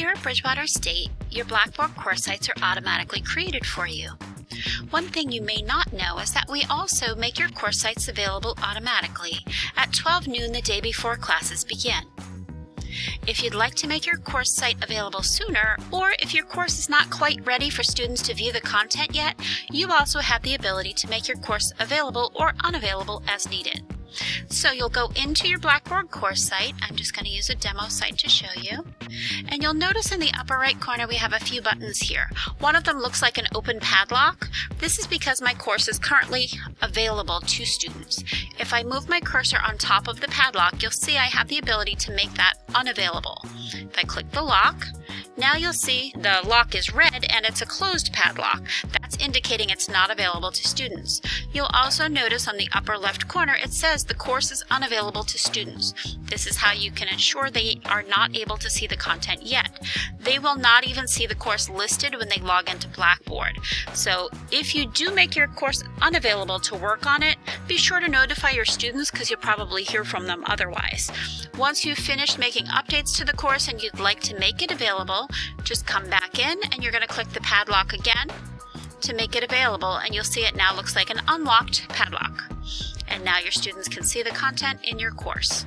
Here at Bridgewater State, your Blackboard course sites are automatically created for you. One thing you may not know is that we also make your course sites available automatically at 12 noon the day before classes begin. If you'd like to make your course site available sooner, or if your course is not quite ready for students to view the content yet, you also have the ability to make your course available or unavailable as needed. So you'll go into your Blackboard course site. I'm just going to use a demo site to show you. And you'll notice in the upper right corner we have a few buttons here. One of them looks like an open padlock. This is because my course is currently available to students. If I move my cursor on top of the padlock, you'll see I have the ability to make that unavailable. If I click the lock, now you'll see the lock is red and it's a closed padlock. That's indicating it's not available to students. You'll also notice on the upper left corner it says the course is unavailable to students. This is how you can ensure they are not able to see the content yet. They will not even see the course listed when they log into Blackboard. So if you do make your course unavailable to work on it, be sure to notify your students because you'll probably hear from them otherwise. Once you've finished making updates to the course and you'd like to make it available, just come back in and you're going to click the padlock again to make it available and you'll see it now looks like an unlocked padlock. And now your students can see the content in your course.